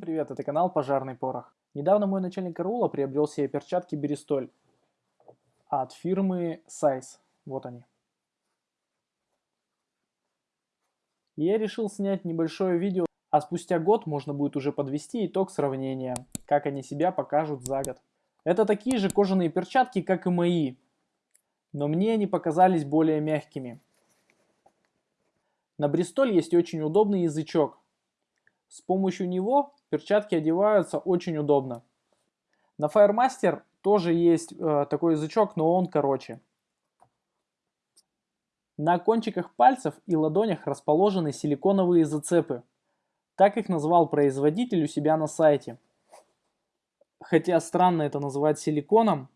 Привет, это канал Пожарный Порох. Недавно мой начальник караула приобрел себе перчатки Берестоль от фирмы Size. Вот они. И я решил снять небольшое видео, а спустя год можно будет уже подвести итог сравнения, как они себя покажут за год. Это такие же кожаные перчатки, как и мои, но мне они показались более мягкими. На Бристоль есть очень удобный язычок. С помощью него перчатки одеваются очень удобно. На Firemaster тоже есть э, такой язычок, но он короче. На кончиках пальцев и ладонях расположены силиконовые зацепы. Так их назвал производитель у себя на сайте. Хотя странно это называть силиконом,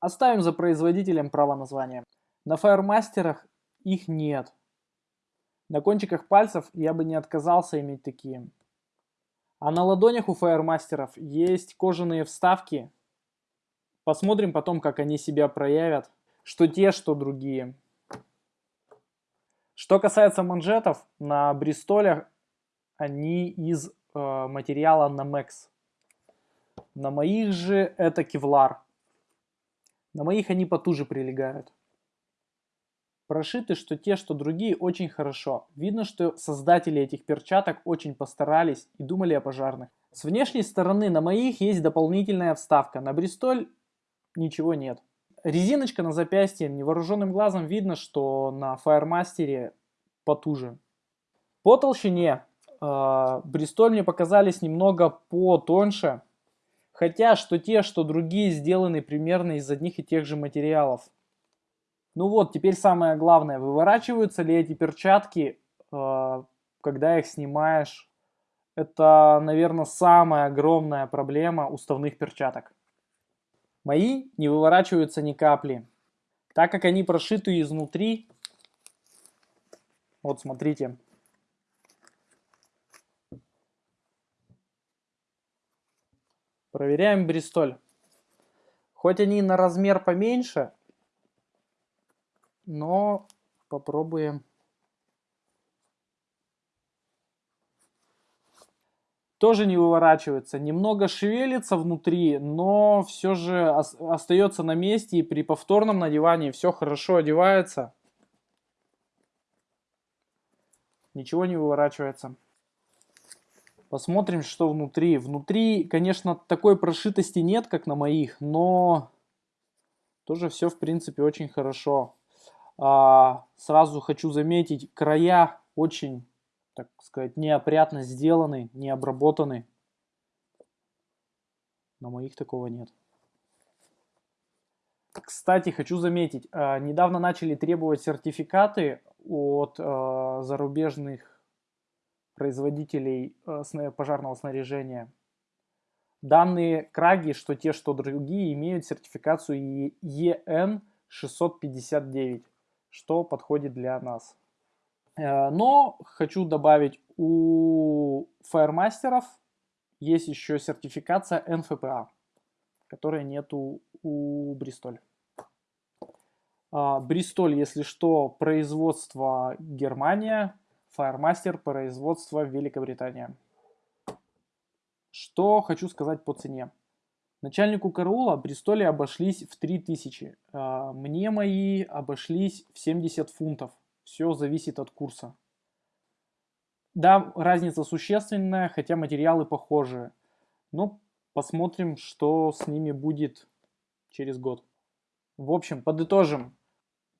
оставим за производителем право названия. На Firemasterах их нет. На кончиках пальцев я бы не отказался иметь такие. А на ладонях у фаермастеров есть кожаные вставки. Посмотрим потом, как они себя проявят. Что те, что другие. Что касается манжетов, на Бристолях они из э, материала Namex. На моих же это кевлар. На моих они потуже прилегают. Прошиты что те, что другие очень хорошо. Видно, что создатели этих перчаток очень постарались и думали о пожарных. С внешней стороны на моих есть дополнительная вставка. На Бристоль ничего нет. Резиночка на запястье. Невооруженным глазом видно, что на Firemaster потуже. По толщине э, Бристоль мне показались немного потоньше. Хотя что те, что другие сделаны примерно из одних и тех же материалов. Ну вот, теперь самое главное, выворачиваются ли эти перчатки, э, когда их снимаешь? Это, наверное, самая огромная проблема уставных перчаток. Мои не выворачиваются ни капли, так как они прошиты изнутри. Вот смотрите. Проверяем Бристоль. Хоть они на размер поменьше, но попробуем. Тоже не выворачивается, немного шевелится внутри, но все же остается на месте и при повторном надевании все хорошо одевается. Ничего не выворачивается. Посмотрим, что внутри. Внутри, конечно, такой прошитости нет, как на моих, но тоже все, в принципе, очень хорошо. А, сразу хочу заметить, края очень, так сказать, неопрятно сделаны, не обработаны. На моих такого нет. Кстати, хочу заметить, а, недавно начали требовать сертификаты от а, зарубежных производителей пожарного снаряжения. Данные краги, что те, что другие, имеют сертификацию EN 659 что подходит для нас. Э, но хочу добавить, у фаермастеров есть еще сертификация НФПА, которой нету у Бристоль. А, Бристоль, если что, производство Германия, Firemaster производство Великобритания. Что хочу сказать по цене. Начальнику караула Бристоли обошлись в 3000. А, мне мои обошлись в 70 фунтов. Все зависит от курса. Да, разница существенная, хотя материалы похожие. Но посмотрим, что с ними будет через год. В общем, подытожим.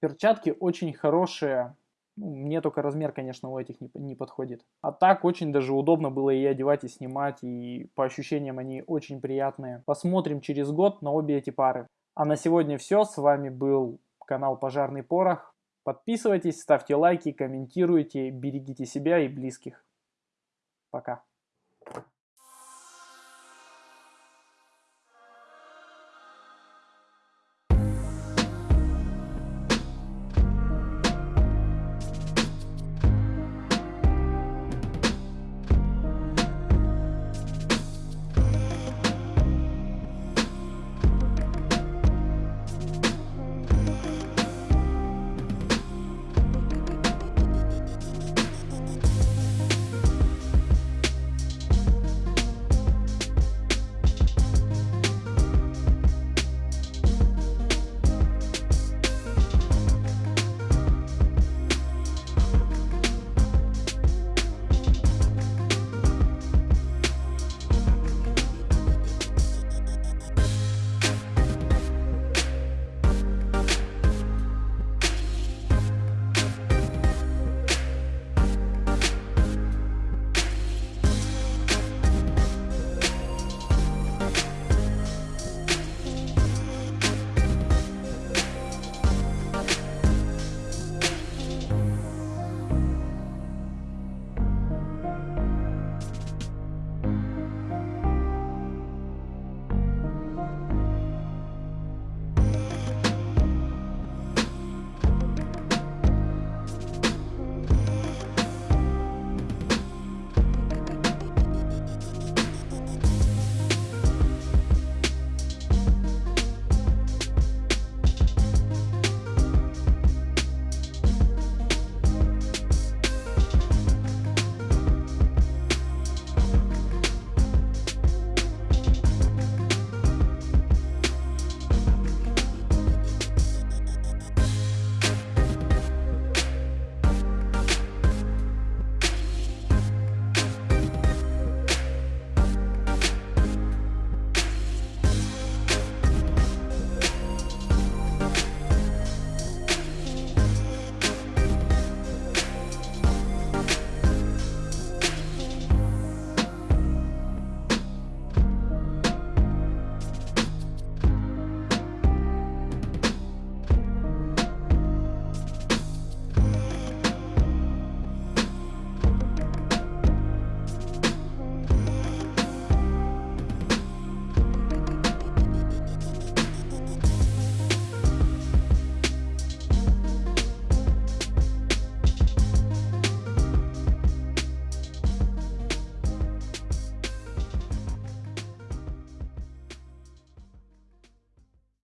Перчатки очень хорошие, ну, мне только размер, конечно, у этих не, не подходит. А так очень даже удобно было и одевать, и снимать, и по ощущениям они очень приятные. Посмотрим через год на обе эти пары. А на сегодня все. С вами был канал Пожарный Порох. Подписывайтесь, ставьте лайки, комментируйте, берегите себя и близких. Пока.